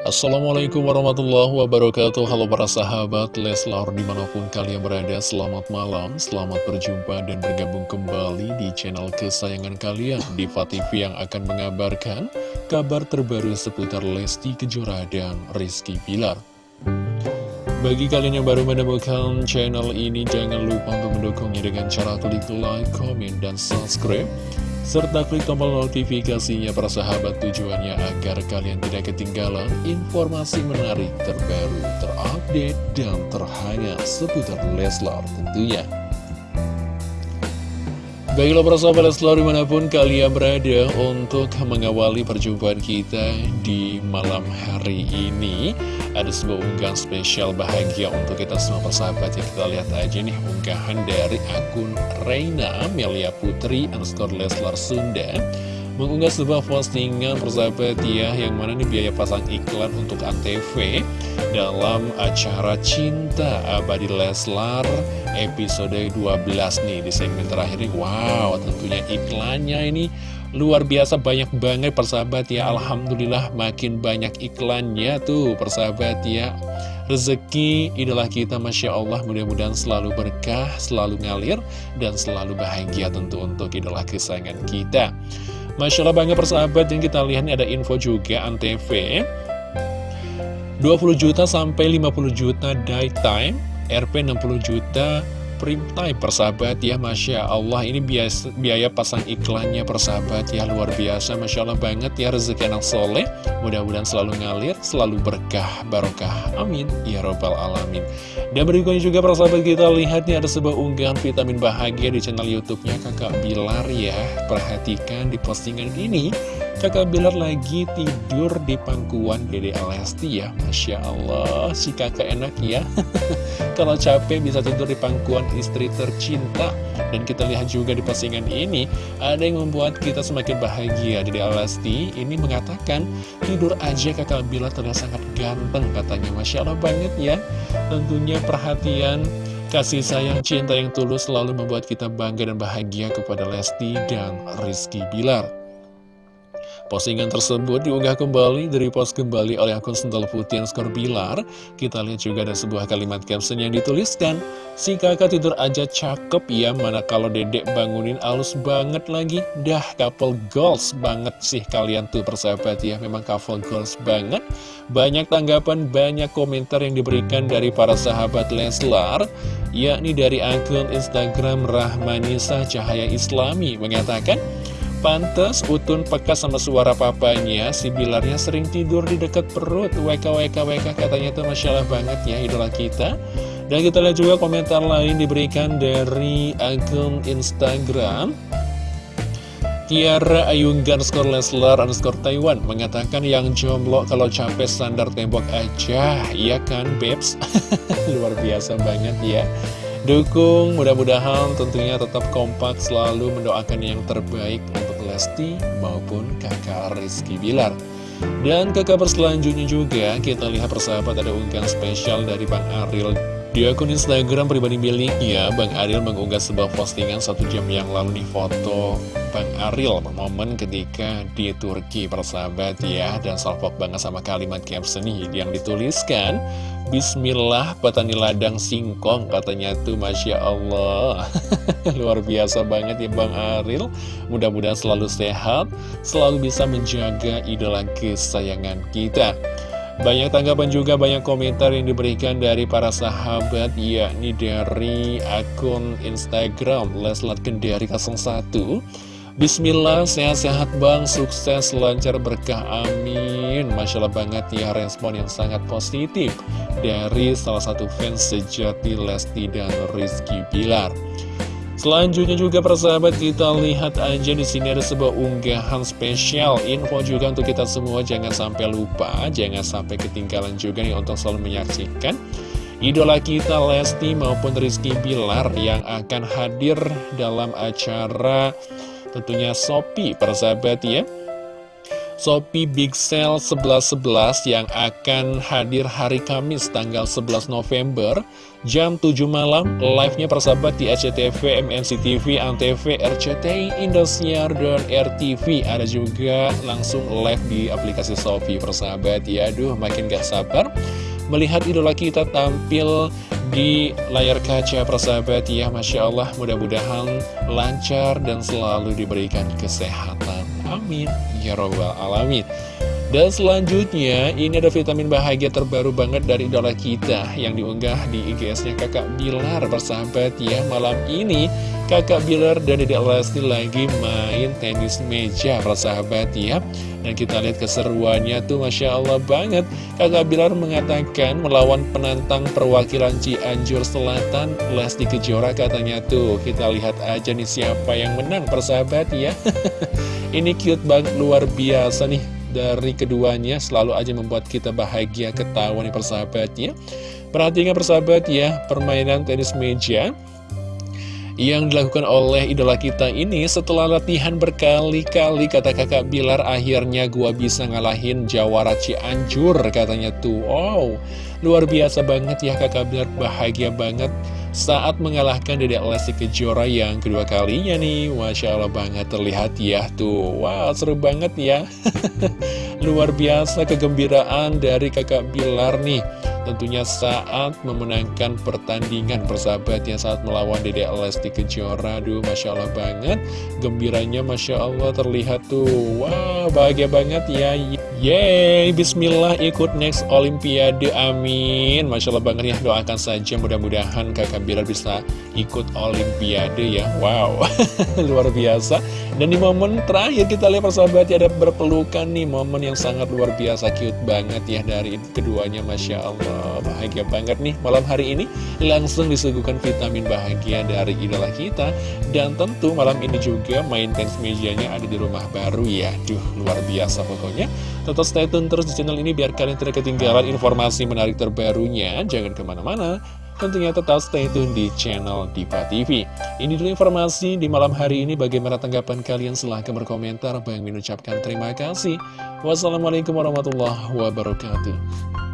Assalamualaikum warahmatullahi wabarakatuh. Halo para sahabat Leslar di mana pun kalian berada Selamat malam, selamat berjumpa dan bergabung kembali di channel kesayangan kalian Diva TV yang akan mengabarkan kabar terbaru seputar Lesti Kejora dan Rizky Pilar Bagi kalian yang baru menemukan channel ini Jangan lupa untuk mendukungnya dengan cara klik like, comment, dan subscribe serta klik tombol notifikasinya para sahabat tujuannya agar kalian tidak ketinggalan informasi menarik terbaru, terupdate, dan terhangat seputar Leslar tentunya. Baiklah para sahabat Leslar di mana pun kalian berada untuk mengawali perjumpaan kita di malam hari ini ada sebuah unggahan spesial bahagia untuk kita semua persahabat ya kita lihat aja nih unggahan dari akun Reina Melia Putri underscore Leslar Sunda mengunggah sebuah postingan persahabat ya yang mana nih biaya pasang iklan untuk ANTV dalam acara Cinta Abadi Leslar episode 12 nih di segmen terakhir nih wow tentunya iklannya ini Luar biasa banyak banget persahabat ya. Alhamdulillah makin banyak iklannya tuh persahabat ya. Rezeki idola kita Masya Allah mudah-mudahan selalu berkah, selalu ngalir Dan selalu bahagia tentu untuk idola kesayangan kita Masya Allah banget persahabat yang kita lihat ada info juga Antv. 20 juta sampai 50 juta time RP 60 juta Prime Time persahabat ya Masya Allah. Ini biasa, biaya pasang iklannya persahabat ya luar biasa Masya Allah banget ya rezeki anak soleh. Mudah-mudahan selalu ngalir selalu berkah barokah. Amin. Ya robbal alamin. Dan berikutnya juga persahabat kita lihat nih ada sebuah unggahan vitamin bahagia di channel youtube-nya. Kakak Bilar ya perhatikan di postingan ini Kakak Bilar lagi tidur di pangkuan Dede Alesti ya. Masya Allah si kakak enak ya. Kalau capek bisa tidur di pangkuan istri tercinta. Dan kita lihat juga di postingan ini Ada yang membuat kita semakin bahagia. Dede Alesti ini mengatakan Tidur aja kakak Bilar terlihat sangat ganteng katanya. Masya Allah banget ya. Tentunya perhatian Kasih sayang cinta yang tulus selalu membuat kita bangga dan bahagia kepada Lesti dan Rizky Bilar Postingan tersebut diunggah kembali dari post kembali oleh akun Sental Putih Skor Bilar. Kita lihat juga ada sebuah kalimat caption yang dituliskan. Si kakak tidur aja cakep ya, mana kalau dedek bangunin alus banget lagi. Dah couple goals banget sih kalian tuh persahabat ya, memang couple goals banget. Banyak tanggapan, banyak komentar yang diberikan dari para sahabat Leslar, yakni dari akun Instagram Rahmanisa Cahaya Islami mengatakan, Pantes Utun peka sama suara papanya Si Bilarnya sering tidur di dekat perut WK WK WK katanya itu Masya banget ya idola kita Dan kita lihat juga komentar lain diberikan dari akun Instagram Tiara Ayunggan skor Leslar underscore Taiwan mengatakan yang jomblo kalau capek standar tembok aja, iya kan Babes? Luar biasa banget ya. Dukung, mudah-mudahan tentunya tetap kompak selalu mendoakan yang terbaik untuk Lesti maupun kakak Rizky Bilar. Dan ke kabar selanjutnya juga kita lihat persahabat ada unggahan spesial dari Bang Aril di akun Instagram pribadi miliknya, Bang Aril mengunggah sebuah postingan satu jam yang lalu di foto Bang Aril momen ketika di Turki persahabat ya. Dan salpok banget sama kalimat caption yang dituliskan Bismillah petani ladang singkong katanya tuh Masya Allah. Luar biasa banget ya Bang Aril mudah-mudahan selalu sehat selalu bisa menjaga idola kesayangan kita banyak tanggapan juga, banyak komentar yang diberikan dari para sahabat, yakni dari akun Instagram Leslat Kendari 01. Bismillah, sehat-sehat bang, sukses, lancar, berkah, amin. Masya Allah banget ya respon yang sangat positif Dari salah satu fans sejati Lesti dan Rizky Bilar Selanjutnya juga persahabat kita lihat aja di sini ada sebuah unggahan spesial. Info juga untuk kita semua jangan sampai lupa jangan sampai ketinggalan juga nih untuk selalu menyaksikan idola kita Lesti maupun Rizky Bilar yang akan hadir dalam acara tentunya Sopi persahabat ya Shopee Big Sale 11.11 yang akan hadir hari Kamis tanggal 11 November jam 7 malam live-nya persahabat di SCTV, MNC TV, ANTV, RCTI, Indosiar, dan RTV ada juga langsung live di aplikasi Shopee persahabat. Ya aduh makin gak sabar melihat idola kita tampil di layar kaca persahabat. Ya Masya Allah mudah-mudahan lancar dan selalu diberikan kesehatan amin. Ya robbal alamin dan selanjutnya, ini ada vitamin bahagia terbaru banget dari idola kita yang diunggah di IGS-nya kakak Bilar bersahabat ya. Malam ini kakak Bilar dan Dedek Lesti lagi main tenis meja bersahabat ya. Dan kita lihat keseruannya tuh Masya Allah banget. Kakak Bilar mengatakan melawan penantang perwakilan Cianjur Selatan Lesti Kejora katanya tuh. Kita lihat aja nih siapa yang menang persahabat ya. ini cute banget luar biasa nih dari keduanya selalu aja membuat kita bahagia ketawa nih persahabat ya Perhatikan persahabat ya, permainan tenis meja yang dilakukan oleh idola kita ini setelah latihan berkali-kali kata kakak Bilar akhirnya gua bisa ngalahin Jawara Cianjur katanya tuh. Wow luar biasa banget ya kakak Bilar bahagia banget saat mengalahkan Dedek Lesti Kejora yang kedua kalinya nih. Masya Allah banget terlihat ya tuh. Wow seru banget ya. Luar biasa kegembiraan dari kakak Bilar nih Tentunya saat memenangkan pertandingan persahabat yang saat melawan Dedek Lesti Kejora. Aduh Masya Allah banget. Gembiranya Masya Allah terlihat tuh. Wow bahagia banget ya. Yeay Bismillah ikut next Olimpiade Amin. Masya Allah banget ya doakan saja mudah-mudahan kakak Bilar bisa ikut Olimpiade ya. Wow luar biasa. Dan di momen terakhir kita lihat persahabat ya ada berpelukan nih Momen yang sangat luar biasa cute banget ya dari keduanya Masya Allah bahagia banget nih malam hari ini langsung disuguhkan vitamin bahagia dari idola kita dan tentu malam ini juga main tenis mejanya ada di rumah baru ya duh luar biasa pokoknya tetap stay tune terus di channel ini biar kalian tidak ketinggalan informasi menarik terbarunya jangan ke mana-mana tentunya tetap stay tune di channel Diva TV. Ini dulu informasi di malam hari ini. Bagaimana tanggapan kalian? Silahkan berkomentar. Bang mengucapkan terima kasih. Wassalamualaikum warahmatullahi wabarakatuh.